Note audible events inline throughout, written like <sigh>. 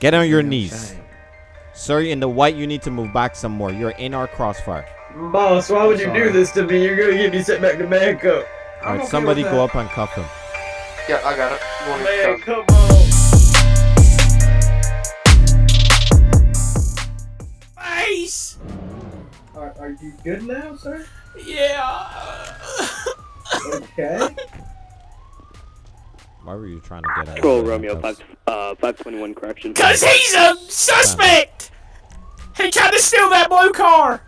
Get on your knees. Sir, in the white, you need to move back some more. You're in our crossfire. Boss, why would you do this to me? You're gonna get me sent back to Bangkok. All right, somebody go up and cuff him. Yeah, I got it. One Man, cuff. come on. Face! Are, are you good now, sir? Yeah. <laughs> Okay. Why were you trying to get out? Control of the Romeo 5, uh, 521 correction. Cause he's a suspect! He tried to steal that blue car!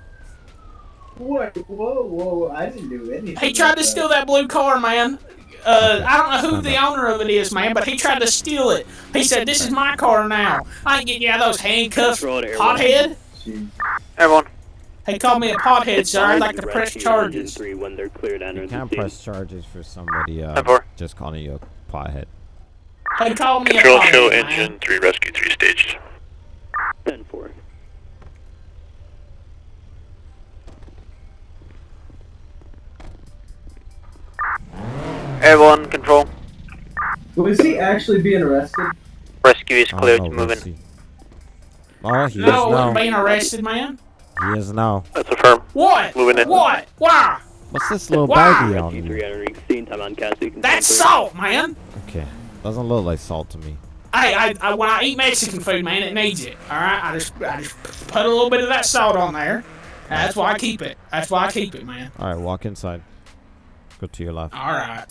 What? Whoa, whoa! I didn't do anything. He tried to steal that blue car, man. Uh, I don't know who the <laughs> owner of it is, man, but he tried to steal it. He said, "This is my car now. I ain't getting you out of those handcuffs, Control to Airborne. pothead." Everyone. He called me a pothead, sir. I'd like to press charges. 3 when they're cleared You can't press charges for somebody uh, just calling you a pothead. He called me Control a show engine 3 rescue 3 staged. 10 4. Everyone, control. Was he actually being arrested? Rescue is I don't cleared know, to we'll move in. Oh, he No, is wasn't now. being arrested, man. He is now. That's affirm. What? Moving in. What? Why? What's this little Wow. baggie on you? 3 entering scene. Time on Cassie. That's salt, man. Okay, doesn't look like salt to me. Hey, I, I, when I eat Mexican food, man, it needs it. All right, I just, I just put a little bit of that salt on there. That's why I keep it. That's why I keep it, man. All right, walk inside. Go to your left. All right.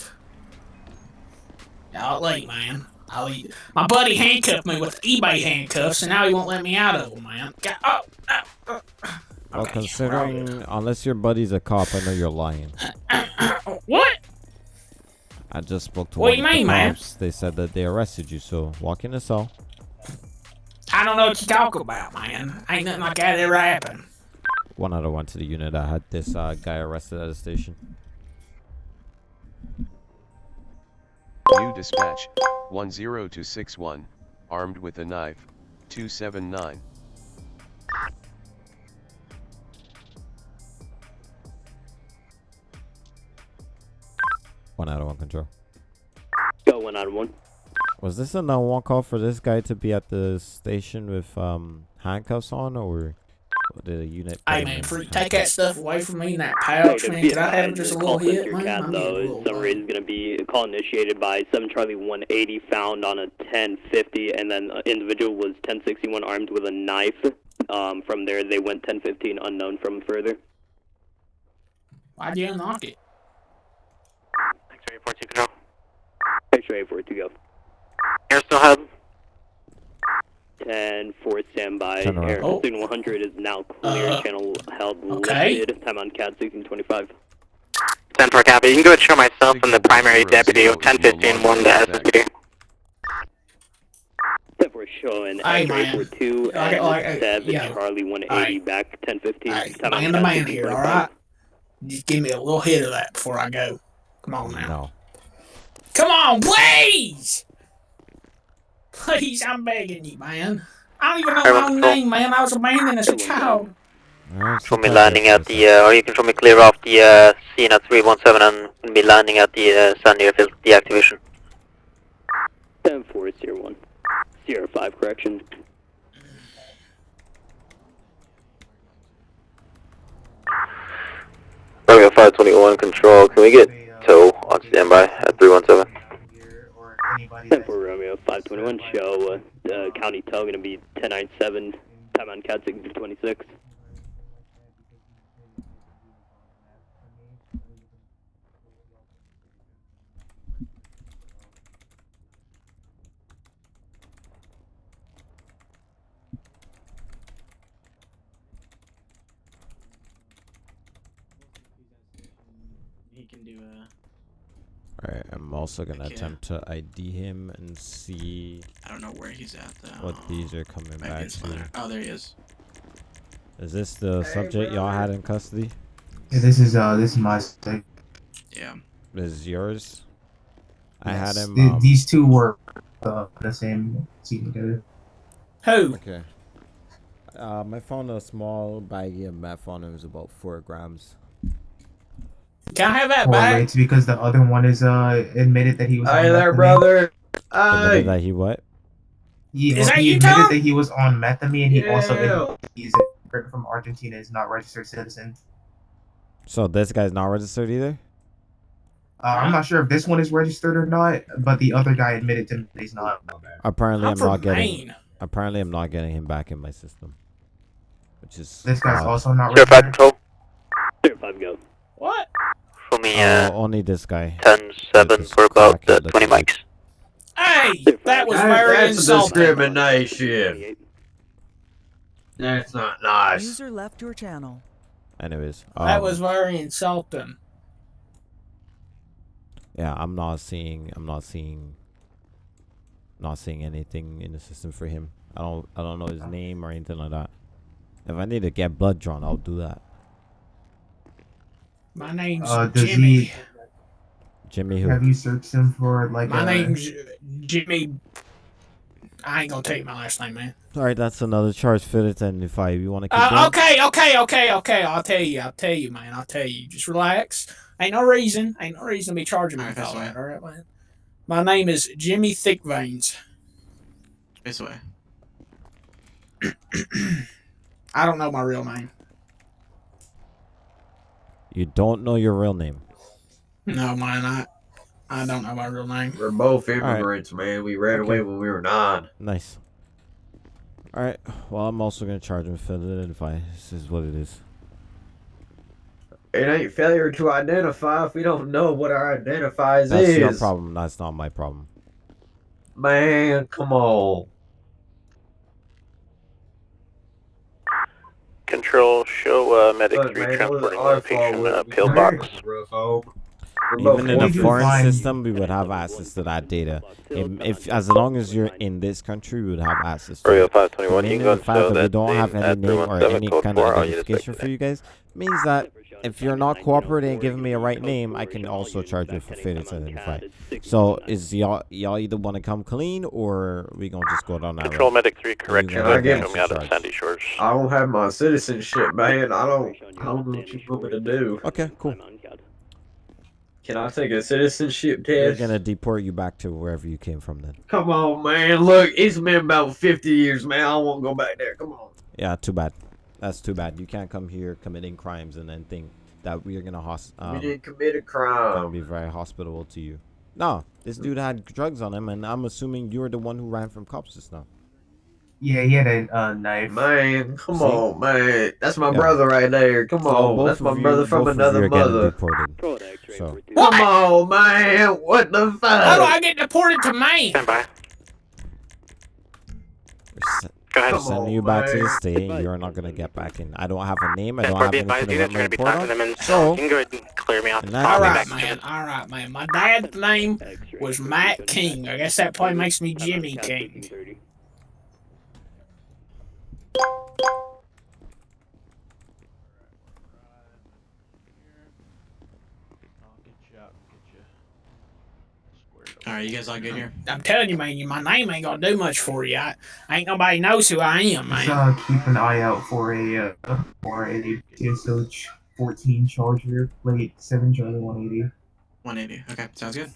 I'll eat, man. I'll eat. My buddy handcuffed me with eBay handcuffs, and now he won't let me out of them, man. Got, oh, oh, oh. Well, Okay, considering, unless your buddy's a cop, I know you're lying. <coughs> What? I just spoke to What one you of the mean, man? They said that they arrested you, so walk in the cell. I don't know what you talk about, man. Ain't nothing like that ever happened. One out of one to the unit. I had this uh, guy arrested at the station. New dispatch 10261, armed with a knife, 279. One out of one control. Go 1 on 1. Was this a no one call for this guy to be at the station with um handcuffs on, or did the unit? Hey, man, in take that stuff away from me in that Hey, pouch, to man. be I have advised, just a little call hit, center man? cat, I though, little summary is going to be a call initiated by 7 Charlie 180 found on a 1050, and then an individual was 1061 armed with a knife. Um, from there, they went 1015 unknown from further. Why'd you unlock it? X-ray 14 control. Picture 8 to go. Air still held. 10 4 standby. Turn around. Air oh. 100 is now clear. Uh, Channel held okay. lifted. Time on CAD 1625. 10 for copy. You can go ahead and show myself and the primary deputy. 1015 1 to SSD. 10 4 showing Hey, X-ray man. 42 Like- and like, uh, 7 yo. Charlie 180 Alright. back 1015. Hey, Time on man to CAD man here, alright? Just give me a little hit of that before I go. Come on now. No. Come on, please! Please, I'm begging you, man. I don't even know my own name, man. I was abandoned as a child. Alright, Show me landing at the, uh, or you can show me clear off the uh, scene at 317 and be landing at the uh, San Airfield deactivation. 10 4 01. 05 correction. Romeo 521 control. Can we get tow on standby at 317? 10 4 Romeo 521 show. Uh, uh, county tow going to be 1097. Time on CAD 1626. He can do a. Alright, I'm also gonna Okay. attempt to ID him and see I don't know where he's at though. what these are coming Maybe back it's to. Oh, there he is. Is this the subject y'all had in custody? Yeah, this is uh this is my mistake. Yeah. This is yours? I had Yes, him. th- Um, these two were uh, the same scene together. Who? Okay. Uh, my found a small baggie of meth on it. It was about four grams. Can I have that back? it's because the other one is uh admitted that he was. Hey on there, meth brother. Admitted Hey. that he what? He, Is that he you, admitted Tom? that he was on methamphetamine. He also Yeah. admitted he's from Argentina. Is not registered citizen. So this guy's not registered either. Uh, I'm not sure if this one is registered or not, but the other guy admitted to me that he's not. Apparently, I'm I'm, not getting. Maine. Apparently, I'm not getting him back in my system. Which is. This guy's odd. also not Zero five registered. control. Zero five go. What? For me, Uh, uh, only this guy. 10 7 for about crack uh, 20 see. mics. Hey, that was That- very that's insulting. discrimination. That's not nice. User left your channel. Anyways. That um, was very insulting. Yeah, I'm not seeing. I'm not seeing. Not seeing anything in the system for him. I don't. I don't know his name or anything like that. If I need to get blood drawn, I'll do that. My name's Uh, Jimmy. he? Jimmy, who? Have you searched him for like? My uh, name's Jimmy. I ain't gonna take my last name, man. All right, that's another charge fitted. And if I you want to keep Uh, going, okay, okay, okay, okay. I'll tell you. I'll tell you, man. I'll tell you. Just relax. Ain't no reason. Ain't no reason to be charging me Alright, with all that's that. All right, man. My name is Jimmy Thickveins. This way. <clears throat> I don't know my real name. You don't know your real name. No, man. I I don't know my real name. We're both right. immigrants, man. We ran Okay. away when we were nine. Nice. All right. Well, I'm also gonna charge him for the identify. This is what it is. It ain't failure to identify if we don't know what our identifies That's is. your problem. That's not my problem. Man, come on. Control, show uh, medic Look, 3 man, it was transporting our location uh, We- pillbox. Rough home. We're Even in a foreign find- system, we would have access to that data. If, if as long as you're in this country, we would have access to it. 30521, you Mainly can go the fact that we don't have any name or any kind of identification for you guys means that if you're not cooperating and giving me a right name, I can also charge you for failure to identify. So is y'all y'all either want to come clean or we gonna just go down that Control road? medic 3, correct your I location. get Show me out of. Sandy Shores. I don't have my citizenship, man. I don't. I don't know what you want me to do. Okay, cool. Can I take a citizenship test? gonna deport you back to wherever you came from then. Come on, man. Look, it's been about 50 years, man. I won't go back there. Come on. Yeah, too bad. That's too bad. You can't come here committing crimes and then think that we're gonna hos- we um, didn't commit a gonna crime. be very hospitable to you. No, this dude had drugs on him, and I'm assuming you're the one who ran from cops just now. Yeah, he had a uh, knife. Man, come See? on, man. That's my Yeah. brother right there. Come So on. both That's my of you- brother from both of you another mother. deported. So Come on, man. What the fuck? How do fuck? I get deported to Maine? Stand by. we're, se- Go ahead. we're sending on, you back to the man. state. You're not gonna get back in. I don't have a name. I don't have anything to you let guys my are gonna be report on. them and So- you can go ahead and clear me out. In the that spot. All I'll be right, back man. All right, man. My dad's name was Matt King. I guess that probably makes me Jimmy King. All right, you guys all good here? I'm telling you, man. you- My name ain't gonna do much for you. I, ain't nobody knows who I am, Just, man. uh, keep an eye out for a uh, for a TSH 14 Charger plate 7 Charlie 180. 180. Okay, sounds good.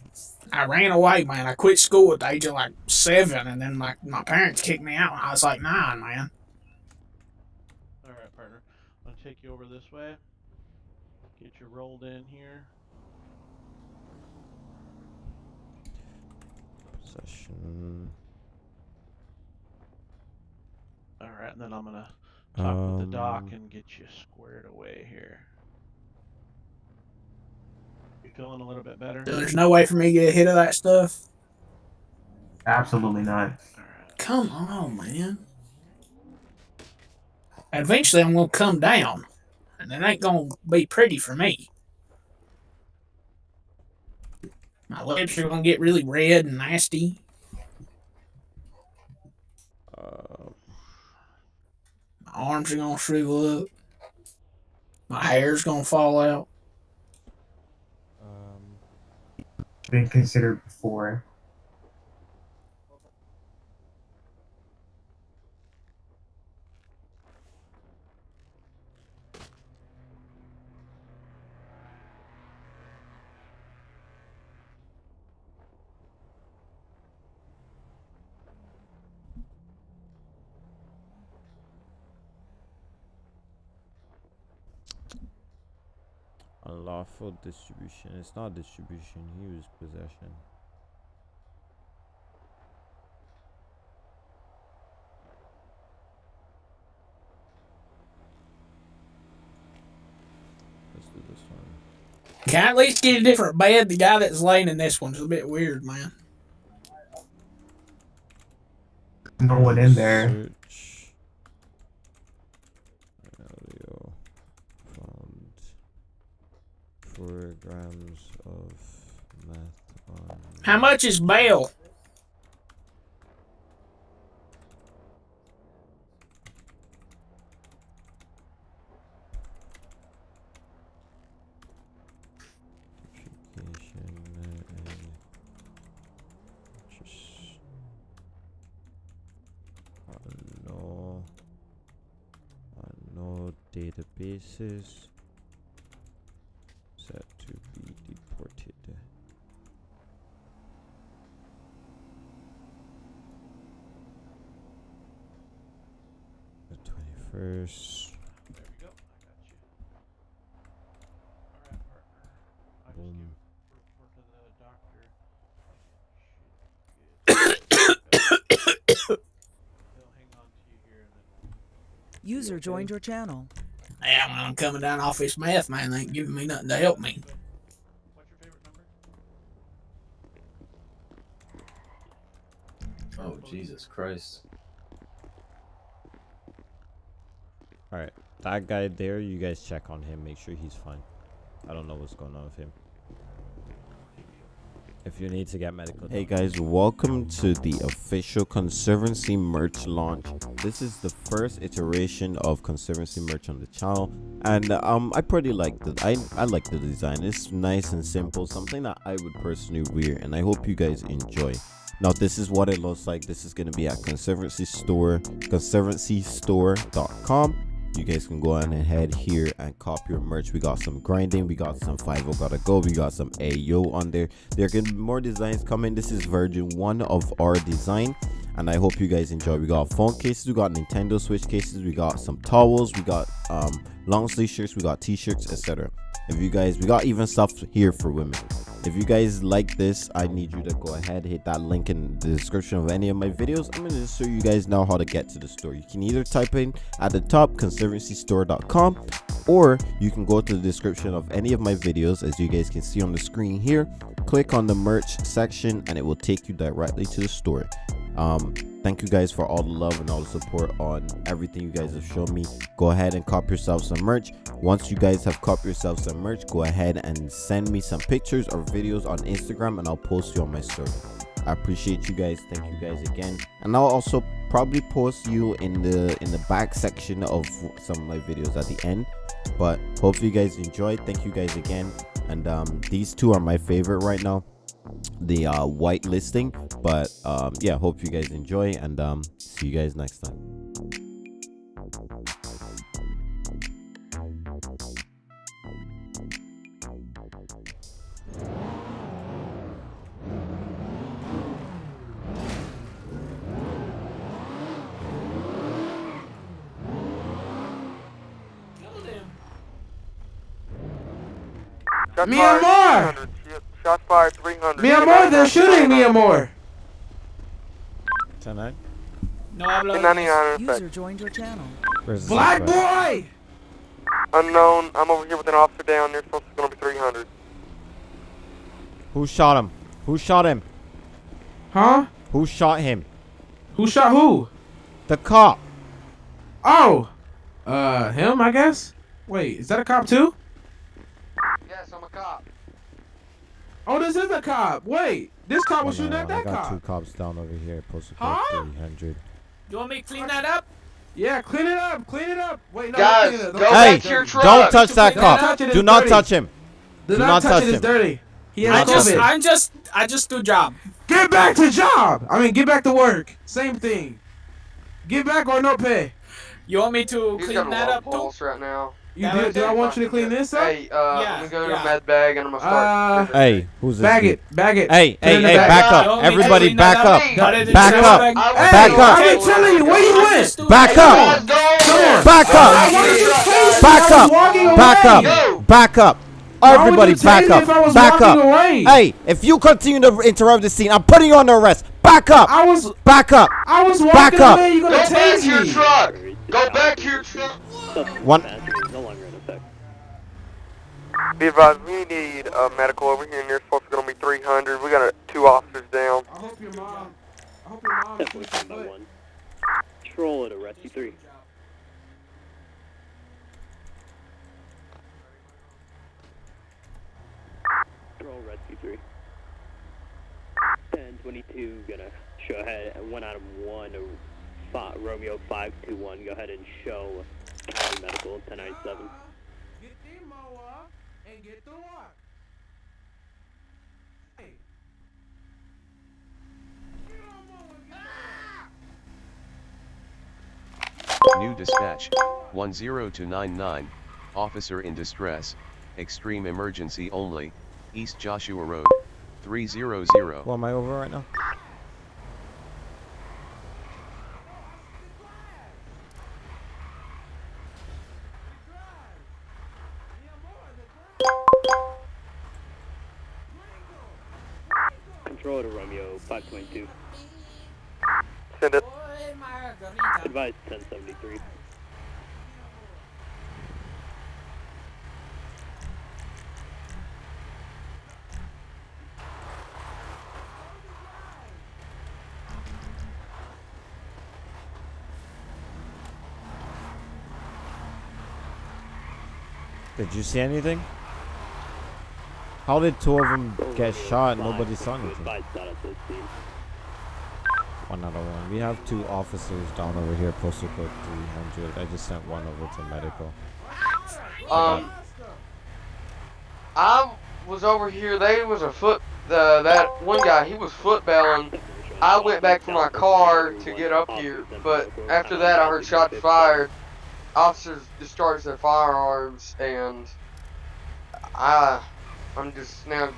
I ran away, man. I quit school at the age of like seven, and then my my parents kicked me out when I was like nine, man. All right, partner. I'm gonna take you over this way. Get you rolled in here. Session. All right, and then I'm gonna talk with the doc Um, and get you squared away here. You feeling a little bit better? There's no way for me to get a hit of that stuff. Absolutely not. All right. Come on, man. Eventually, I'm gonna come down, and it ain't gonna be pretty for me. My lips are gonna get really red and nasty. My arms are gonna shrivel up. My hair's gonna fall out. um, Been considered before. Unlawful distribution. It's not distribution. He was possession. Let's do this one. Can I at least get a different bed? The guy that's laying in this one's a bit weird, man. No one in there. Search. Audio found four grams of meth on. How much is bail? Uh, just uh, no no uh, databases set to be deported. The twenty first. There we go. I got you. Alright, partner. I just Boom. gave a report to the doctor. Should get- They'll hang on to you here and then User joined your channel. Yeah, when I'm coming down off this math, man, they ain't giving me nothing to help me. What's your favorite number? Oh Jesus Christ! All right, that guy there. You guys check on him. Make sure he's fine. I don't know what's going on with him. If you need to get medical. Hey guys, welcome to the official Conservancy merch launch. This is the first iteration of Conservancy merch on the channel, and um, I pretty like the I I like the design. It's nice and simple, something that I would personally wear, and I hope you guys enjoy. Now this is what it looks like. This is gonna be at Conservancy Store, conservancystore.com. You guys can go on ahead here and cop your merch. We got some grinding, we got some 5 gotta go, we got some AO on there. There can be more designs coming. This is version one of our design, and I hope you guys enjoy. We got phone cases, we got Nintendo Switch cases, we got some towels, we got um long sleeve shirts, we got t-shirts, etc. If you guys, we got even stuff here for women. If you guys like this, I need you to go ahead, hit that link in the description of any of my videos. I'm gonna just show you guys now how to get to the store. You can either type in at the top conservancystore.com or you can go to the description of any of my videos as you guys can see on the screen here. Click on the merch section and it will take you directly to the store. Um, thank you guys for all the love and all the support on everything you guys have shown me. Go ahead and cop yourself some merch. Once you guys have cop yourself some merch, go ahead and send me some pictures or videos on Instagram and I'll post you on my story. I appreciate you guys. Thank you guys again. And I'll also probably post you in the in the back section of some of my videos at the end. But hopefully you guys enjoyed. Thank you guys again. And um, these two are my favorite right now the uh white listing but um yeah hope you guys enjoy and um see you guys next time Myanmar! Shots fired 300. Myanmar, they're shooting Myanmar! 10 9 No hablo. 99 in User joined your channel. Black boy! Unknown. I'm over here with an officer down there. Supposed to be 300. who shot him who shot him Huh? who shot him Who shot who? the cop Oh! Uh, him, I guess? Wait, is that a cop too? Yes, I'm a cop. Oh, this is a cop. Wait, this cop was Oh, shooting no, at I got cop. two cops down over here posted Huh? 300 You want me to clean that up? Yeah, clean it up, clean it up. Wait, no, Guys, don't go Don't back hey your truck. don't touch that Don't cop touch it, Do not dirty. touch him Do do not not touch touch it. It's him. dirty. He I has just, COVID. I just, I just do job. Get back to job. I mean, get back to work. Same thing. Get back or no pay. You want me to He's clean got that low up too? pulse right now. You do, do I want you to clean this up? Hey, uh, Yeah, I'm gonna go to yeah. med bag and I'm gonna start. Uh, hey who's this bag dude? it, bag it. hey hey it in the hey bag. back up want me everybody clean that back up? up Put it in Back up. bag? Back will. up. I've been telling you, where you went? Back up. Guys, go over Come there. on. back up wanted you chasing. back up back up back up Everybody back up. if I was Back up. Hey, if you continue to interrupt the scene, I'm putting you under arrest. Back up. I was Back up. I was walking Back up. away. You gonna Go back to your truck. Go back to your truck. One. Be advised, we need a medical over here. Nearest pulse is going to be 300. We got two officers down. I hope your mom. I hope your mom. Definitely combo. Troll it rescue three. Troll rescue three. 1022, gonna show ahead. One out of one. Oh, Romeo 521, go ahead and show medical 1097. New dispatch, 10299, officer in distress, extreme emergency only, East Joshua Road, 300. What am I over right now? Control to Romeo five twenty two. Send it. Advise ten seventy three. Did you see anything? How did two of them get shot? Nobody saw anything. Advise status at scene. One out one. We have two officers down over here, postal code 300. I just sent one over to medical. Um, I was over here. They was a foot. The that one guy, he was footballing. I went back for my car to get up here, but after that, I heard shots fired. Officers discharged their firearms, and I, I'm just now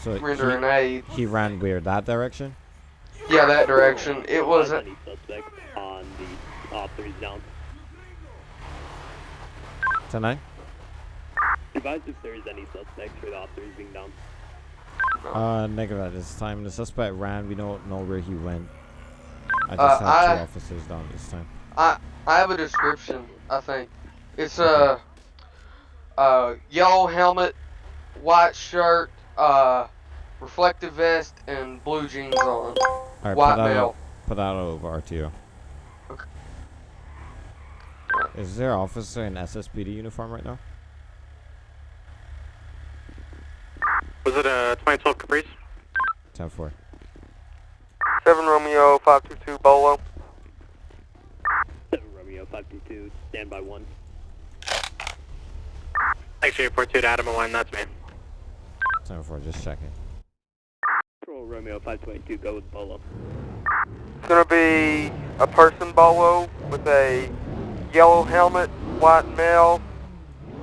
So rendering he, aid. he ran where? That direction? Yeah, that direction. It wasn't. Any suspect on the officers down. Tonight? Advise if there is any suspects for the officers being down. Uh, negative at this time. The suspect ran. We don't know where he went. I just Uh, had I- two officers down this time. I I have a description. I think it's a, uh yellow helmet, white shirt, uh, reflective vest, and blue jeans on. All right, white put that, male. out, put that over RTO. Okay. Is there an officer in SSPD uniform right now? Was it uh, a 2012 Caprice? 10 4. Seven Romeo five two two Bolo. Seven Romeo five two two. Stand by one. Thanks for your report two to Adam 1, that's me. 10 4, just checking. Control Romeo five twenty two. Go with Bolo. It's gonna be a person Bolo with a yellow helmet, white male,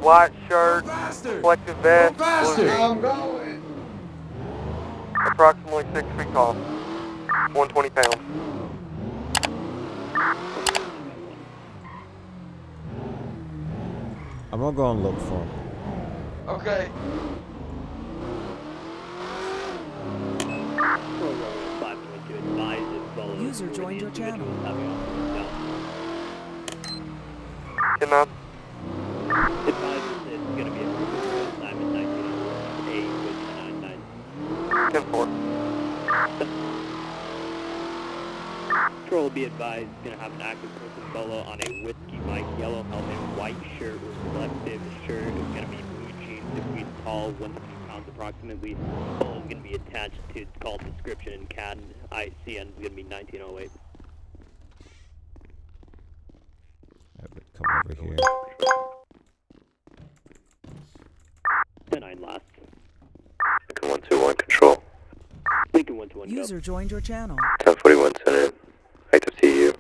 white shirt, Faster. reflective vest, blue faster. jeans. I'm going. approximately six feet tall, 120 pounds. I'm gonna go and look for him. Okay. Control Romeo five twenty two. Advise if Bolo. User joined your channel. individual is having officers down. Can I? Advise if it's gonna be a group assignment nineteen eight with nine nine. 10 4. Control be advised, gonna have an active person solo on a whiskey Mike yellow helmet, white shirt, reflective shirt. It's gonna be blue jeans, feet tall, 150 pounds approximately. Solo is gonna be attached to call description and CAD and ICN is gonna be 1908. I would come over here. 10-9 last. Lincoln 121 Control. Lincoln 121 go. User joined your channel. 1041 Center. Active TU.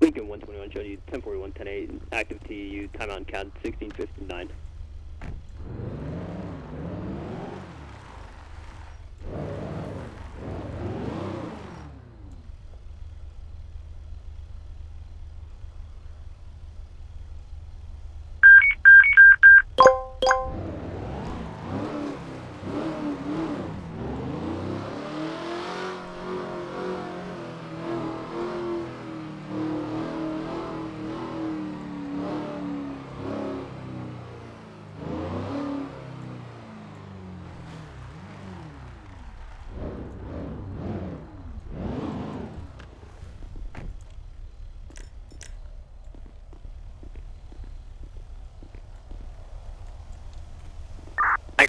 Lincoln 121 showed you 1041 108 active TU timeout and CAD 1659.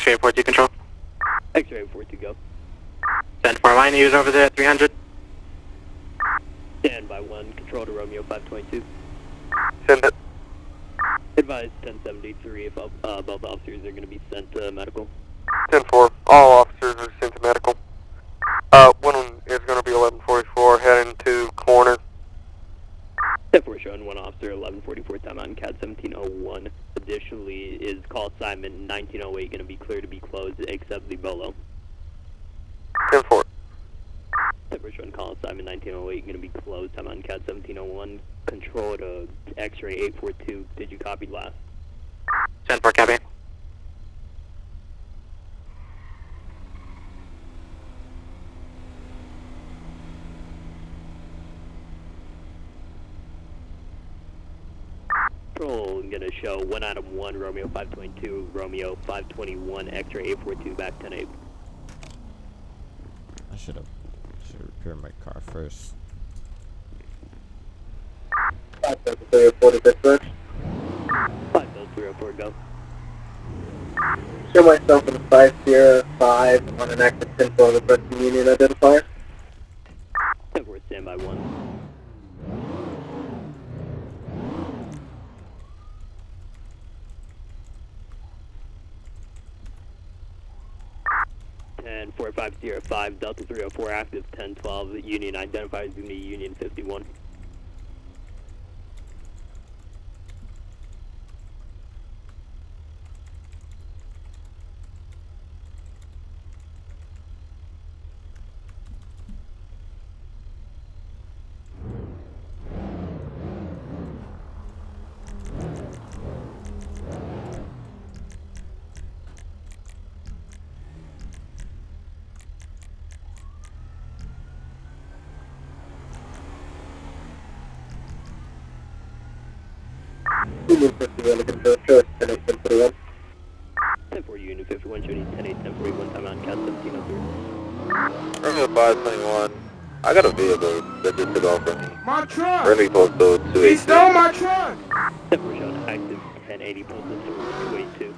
X-ray 42 control. X-ray 42 go. Send for line user over there 300. Stand by one, control to Romeo 522. Send it. Advise 1073 if uh, both officers are going to be sent to medical. 10-4. All officers are sent to medical. Uh, one is going to be 1144 heading to corner. 10-4 showing one officer, 1144 time on CAD 1701. Additionally, is call assignment 1908 going to be clear to be closed except the Bolo? 10-4. 10-4 showing call assignment 1908 going to be closed time on CAD 1701. Control to X-ray 842. Did you copy last? 10-4 copy. Control going to show one item 1, Romeo 522, Romeo 521, X-ray 842, back 10-8. I should have should repair my car first. 50304 go. Show myself in a 505 on an active 10 for the Preston Union identifier. 5, Delta 304 active, 1012, Union identified as to Union 51. My truck! Remy Postal He stole my truck! Ten four showing active ten eighty postal two eight two.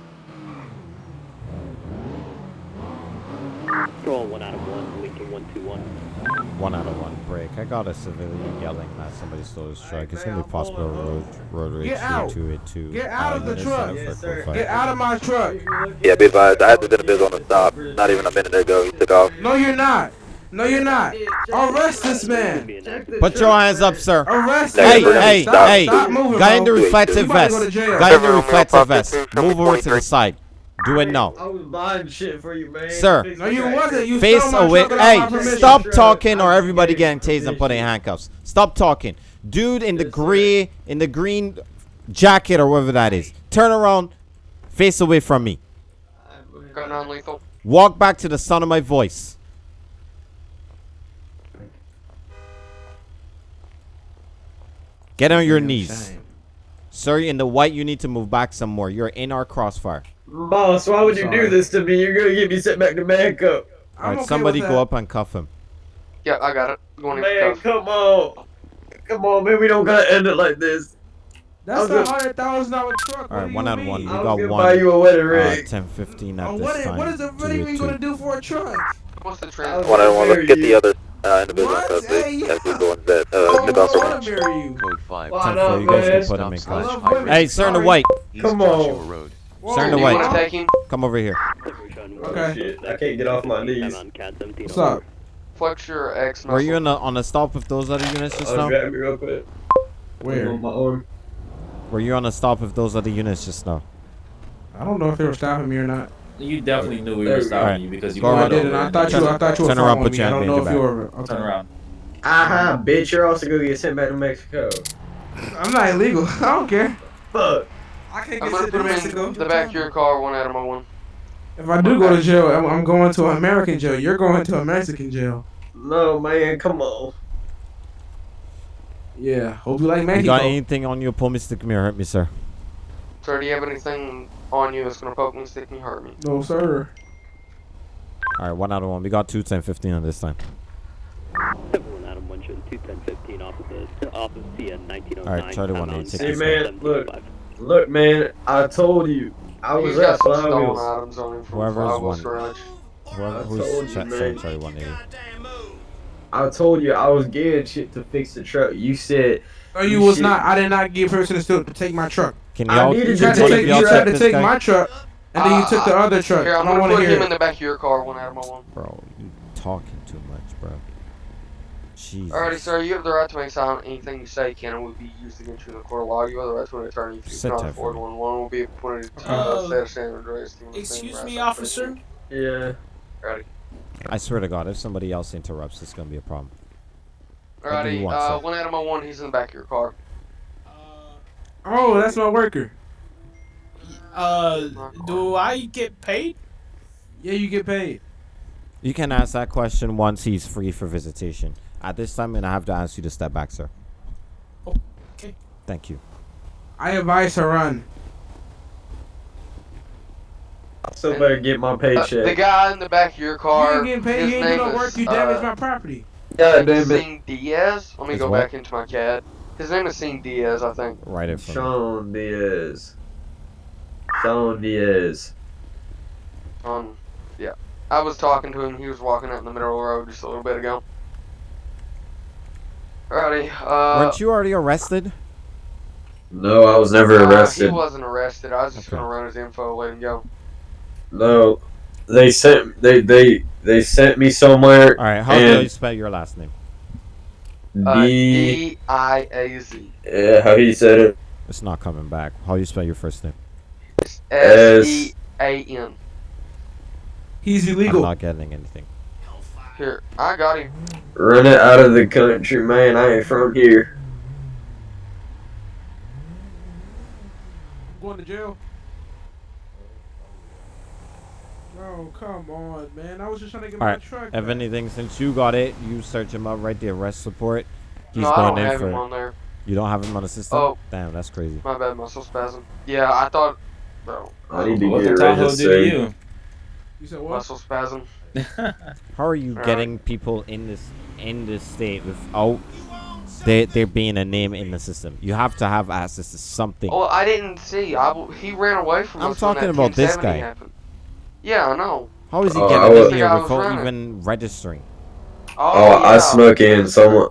Control one out of one, Lincoln one two one. One out of one break. I got a civilian yelling that somebody stole his truck. It's gonna be possible road road rage Get out. 282. Get out of the Unit truck. 7445. Get out of my truck! Yeah, be advised. I had to been on the stop. Not even a minute ago. He took off. No, you're not! No, you're not! Arrest this man! Put your hands up, sir. Arrest Hey, this hey, stop, hey! Stop moving, Guy in the reflective You about to vest. go to jail. Guy in the reflective vest. Move over to the side. Do it now. I was buying shit for you, man. Sir. No, you wasn't. You Face stole my away. truck without my Hey, stop talking or everybody getting getting tased and put in handcuffs. Stop talking. Dude in the gray, in the green jacket or whatever that is. Turn around. Face away from me. Go non-lethal. Walk back to the sound of my voice. Get on your knees. Sir, in the white, you need to move back some more. You're in our crossfire. Boss, why would you Sorry. do this to me? You're gonna get me sent back to Manco. I'm Alright, okay somebody go up and cuff him. Yeah, I got it. Going Man, cuff. come on. Come on, man. We don't gotta end it like this. That's I'll a hundred thousand dollar truck. Alright, one you on one. mean? We got gonna one. buy you a wedding Uh, ring. 1015 Oh, at what this is, time. what is the Two what are you gonna do for a truck? What's the I trend? was One gonna on one. Let's marry get the other uh, individual What? cuffed. Hey, That's you- the ones that I uh, don't took off from want me. to marry you. Code 5. Why Ten not, four, you guys man? can put him in Stop I custody. love slash women. Hey, sir in the Sorry. white, Come on. Road. Whoa, Sir in white. want to take him? come over here. Okay. Shit, I can't get off my knees. What's up? Flex your X Were you muscle. on a, on a stop with those other units just Oh, now? grab me real quick. Where? On my arm. Were you on a stop with those other units just now? I don't know if they were stopping me or not. You definitely knew we were we go. stopping Alright. you because you Go No, were I ahead. didn't. I thought you. I thought you were Turn around, following put me. your I hand don't know behind if your you were. Okay. Turn around. Aha, bitch, you're also gonna get sent back to Mexico. I'm not illegal. <laughs> I don't care. Fuck. I can't I'm get gonna sent put to Mexico. in the back of your car, one out of my one. If I do go to jail, I'm, I'm going to an American jail. You're going to a Mexican jail. No, man, come on. Yeah. Hope you like You Mexico. got anything on you? Pull me, stick me, or hurt me, sir. Sir, do you have anything on you It's gonna poke me, stick me, hurt me? No, sir. Alright, one out of one. We got two 1015 on this time. One Adam one showing two ten fifteen off of the off of CN nineteen oh nine. Alright, Charlie one eight, Hey, man, look. Look, man, I told you. I was He's at got some Fly stolen Wheels. items on him from Whoever's Fly Wheels one. Garage. Whoever I who's told you, sorry, man. sorry, sorry, 180. I told you I was getting shit to fix the truck. You said. Oh, no, you was shit- not. I did not give person to take my truck. Can I y'all, needed You to tried to one of take, y'all tried to take guy? my truck, and then you took the Uh, other truck. Here, I'm I don't gonna want to put hear him it. in the back of your car, one Adam one. Bro, you talking too much, bro. Jesus. Alrighty, sir, you have the right to make silent. Anything you say can and will be used against you in the court of law. You have the right to an attorney. If you Sit cannot tight afford for one, one will be appointed to you Uh, by state of San Andreas. You Excuse me, officer. Yeah. Alrighty. I swear to God, if somebody else interrupts, it's gonna be a problem. What do you Alrighty, want, uh, sir? one Adam one, he's in the back of your car. Oh, that's my worker. Uh, do I get paid? Yeah, you get paid. You can ask that question once he's free for visitation. At this time, and I have to ask you to step back, sir. Okay. Thank you. I advise her run. I still better get my Uh, paycheck. the guy in the back of your car. You ain't getting paid. You ain't do name no work. You damaged uh, my property. God damn it. Sing Diaz. Let me Is go what? back into my CAD. His name is Sean Diaz, I think. Right it for me. Sean Diaz. Sean Diaz. Um, yeah. I was talking to him. He was walking out in the middle of the road just a little bit ago. Alrighty. Uh, Weren't you already arrested? No, I was never uh, he wasn't arrested. I was just Okay. gonna run his info, let him go. No, they sent they they they sent me somewhere. All right. How do you spell your last name? Uh, D. D I A Z. Yeah, how he said it. It's not coming back. How do you spell your first name? S E A N. He's illegal. I'm not getting anything. Here, I got him. Run it out of the country, man. I ain't from here. Going to jail. Oh, come on, man. I was just trying to get All my right. truck. If back. anything, since you got it, you search him up. right the arrest support. He's no, I going don't in have for. him on there. You don't have him on the system. Oh. Damn, that's crazy. My bad, muscle spasm. Yeah, I thought, bro. I need to What get the Tahoe do to you? You said what? Muscle spasm. <laughs> How are you Alright. getting people in this in this state without there there being a name in the system? You have to have access to something. Oh, I didn't see. I w- he ran away from I'm us. when talking that about this guy. Happened. Yeah, I know. How is he Oh, getting in here I was without even registering? Oh, Oh, I yeah. snuck in someone.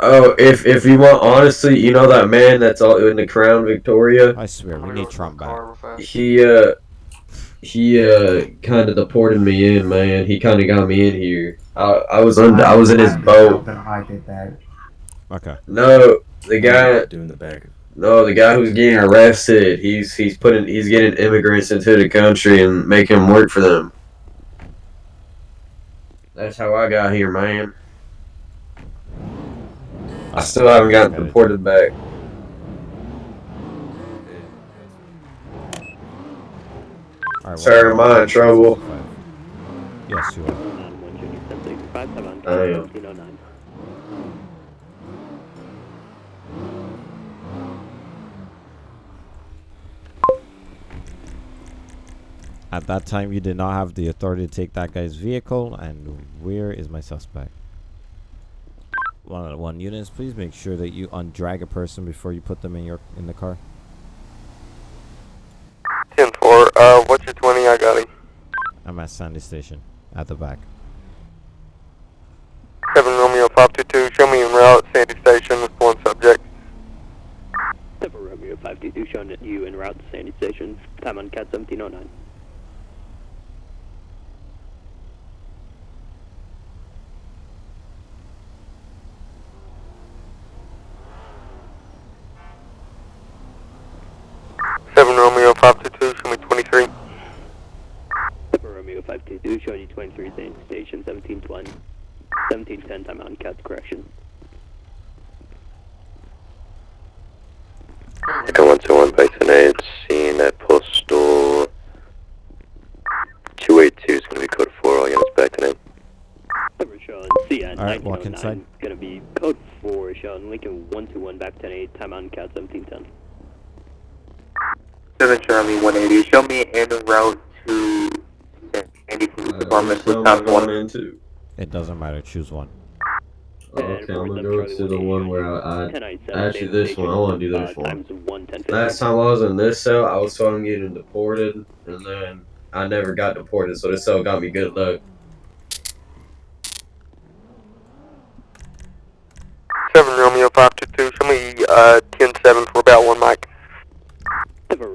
Oh, if if you want, honestly, you know that man that's all in the Crown Victoria. I swear, we need Trump back. car real fast. He uh, he uh, kind of deported me in, man. He kind of got me in here. I I was under, I was in his boat. that, I did that. Okay. No, the guy. doing the back. No, the guy who's getting arrested. He's he's putting he's getting immigrants into the country and making them work for them. That's how I got here, man. I still haven't gotten deported back. All right, Sir, am I in trouble? Yes, you are. On 1 Junior 765, time on I am. 1709. At that time, you did not have the authority to take that guy's vehicle. And where is my suspect? One out of one units. Please make sure that you undrag a person before you put them in your in the car. 10 4. Uh, what's your 20? I got him. I'm at Sandy Station, at the back. 7 Romeo 522. Show me en route, Sandy Station with one subject. 7 Romeo 522, showing that you en route to Sandy Station, time on CAD 1709. Seven Romeo 522. Show me 23. 7 Romeo 522, showing you 23 Sandy Station, 1720. 1710, time on CAD correction. Second 121 Bison 8. Seen at postal 282 is going to be code 4. All units back tonight. 7 showing CN All right, walk oh inside. gonna be code 4, showing Lincoln 121 back 108, time on CAD 1710. 7 Charlie 180. Show me en route to Sandy Police Department with top one. into? It doesn't matter. Choose one. Okay, I'm gonna go to the one where I, I actually this one. I want to do this one. Times 110 10 Last time I was in this cell, I was told I'm getting deported, and then I never got deported, so this cell got me good luck. Seven Romeo five two two. Show me uh ten seven for about one mic.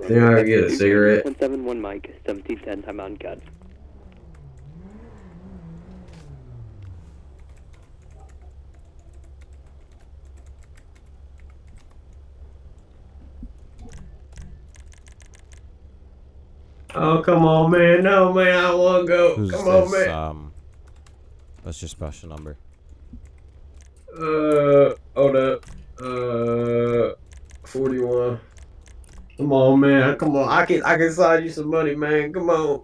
Think I get a cigarette? 171 Mike, 1710, time out and cut. Oh, come on, man. No, man, I want to go. Who's come on, man. Um, what's your special number? Uh, hold up. Uh, 41. Come on, man. Come on. I can I can side you some money, man. Come on.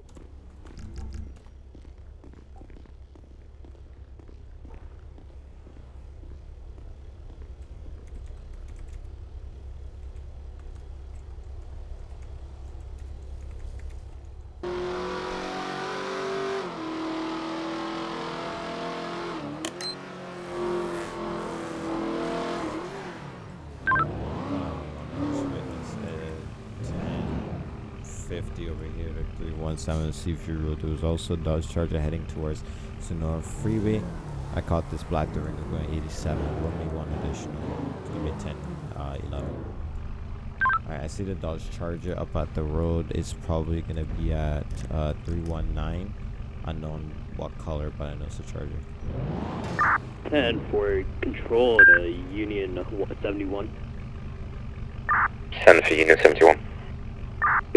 7 Seaview Road. There was also Dodge Charger heading towards Senora Freeway. I caught this black during going 87. Won me one additional. give me 10, uh, 11. Alright, I see the Dodge Charger up at the road. It's probably gonna be at uh, 319. Unknown what color, but I know it's a Charger. 10 for control Union uh, 71. 10 for Union 71.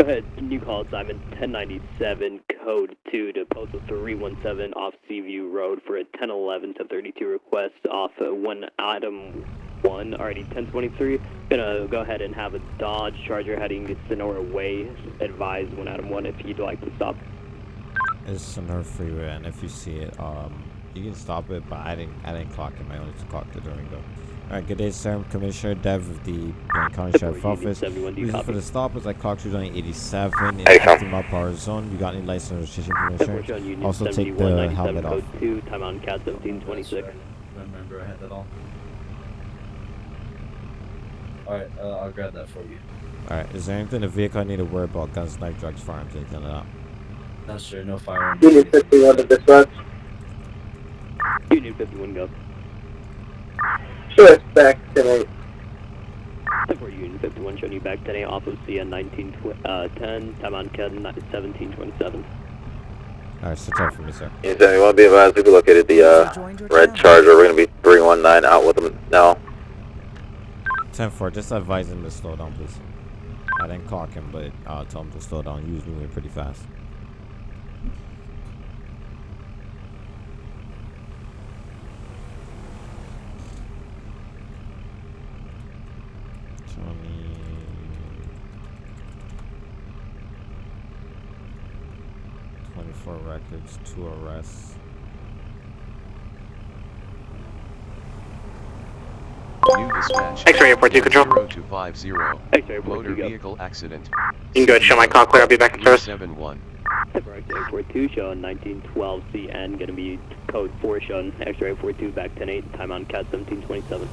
Ahead, new call Simon 1097 code 2 to postal 317 off Seaview Road for a 1011 to 32 request off one item 1 already 1023. Gonna go ahead and have a Dodge Charger heading to Senora Way. Advise one item 1 if you'd like to stop. It's Senora Freeway, and if you see it, um, you can stop it, but I didn't, I didn't clock it. I only clocked the Durango. Alright, good day, sir. Commissioner Dev of the Blaine County Sheriff Office. 71, do you Reason for the stop is at clocked you on 87 in Hey, Tom. 50 mile per hour zone. You got any license registration Separate on Also take the helmet off. 2, time on CAD 1726. Remember I had that all. Alright, uh, I'll grab that for you. Alright, is there anything in the vehicle I need to worry about? Guns, knife, drugs, firearms, anything like that? No, sir, no firearms. Union 51 to dispatch. Union 51 go. Sure, it's back tonight. For Union 51 showing you back 10 a off of CN 19 uh, 10, time on CAD 1727. Alright, sit tight for me, sir. Union 71, be advised, we located the uh, red charger. We're going to be 319 out with them now. 10 4, just advise him to slow down, please. I didn't clock him, but uh, tell him to slow down. He was moving pretty fast. Records, two arrests. New dispatch. X-ray airport two control. 0250. X-ray airport Motor two go. vehicle accident. You can go ahead, show my call clear. I'll be back in service. 71. X-ray 42 showing 1912 CN, gonna be code 4 showing X-ray 42 back 10 8, time on CAD 1727.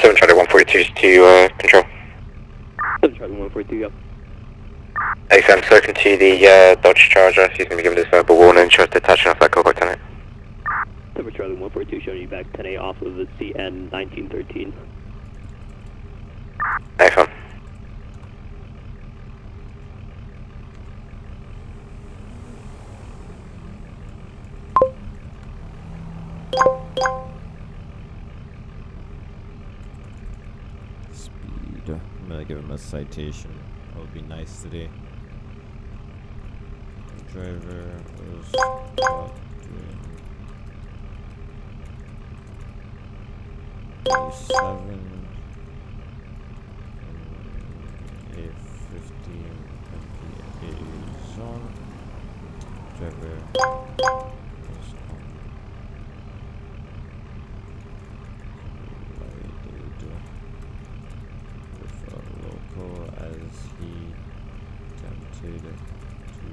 Seven Charlie 142 to uh, control. 7 Charlie 142 go. X, I'm spoken to the uh, Dodge Charger. He's going to be given this verbal warning. Shows detaching off that call tonight. 7 Charlie 142 showing you back 10 8 off of the CN 1913. Excellent. Speed. I'm gonna give him a citation. That would be nice today. Driver was caught doing 87 in a 15 MPA zone. Driver was unloaded with a local as he attempted to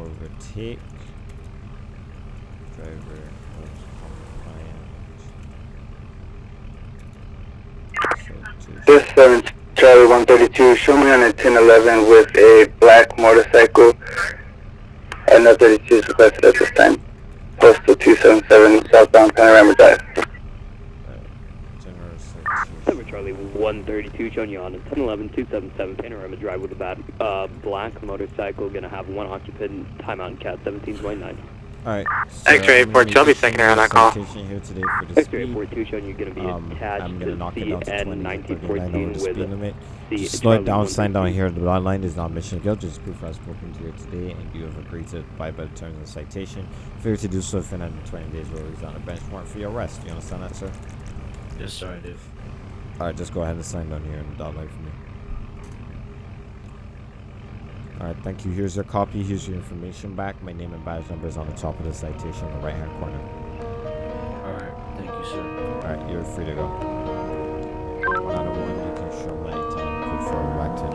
overtake. driver was compliant. This 7 Charlie 132, show me on a 1011 with a black motorcycle. And no 32 is requested at this time. Postal 277 southbound Panorama Drive. Seven Charlie 132, showing you on a 1011 277 Panorama Drive with a uh, black motorcycle. Gonna have one occupant. Timeout in CAD 1729. Alright. X-ray I'm gonna 42, I'll be second send on that call. here today for the X-ray speed. 42, showing you're gonna be Um, attached I'm gonna knock it down to 20 CN to 39 over 1914 the speed with limit. the Just slow it down, sign down here. The line line is not mission guilt. Just proof I've spoken to you today, and you have agreed to abide by the terms of the citation. Failure to do so within under 20 days will result in a bench warrant for your arrest. You understand that, sir? Yes, sir, I do. Alright, just go ahead and sign down here in the dot line for me. Alright, thank you. Here's your copy. Here's your information back. My name and badge number is on the top of the citation in the right hand corner. Alright, thank you, sir. Alright, you're free to go. One out of one, you can show my time forward back to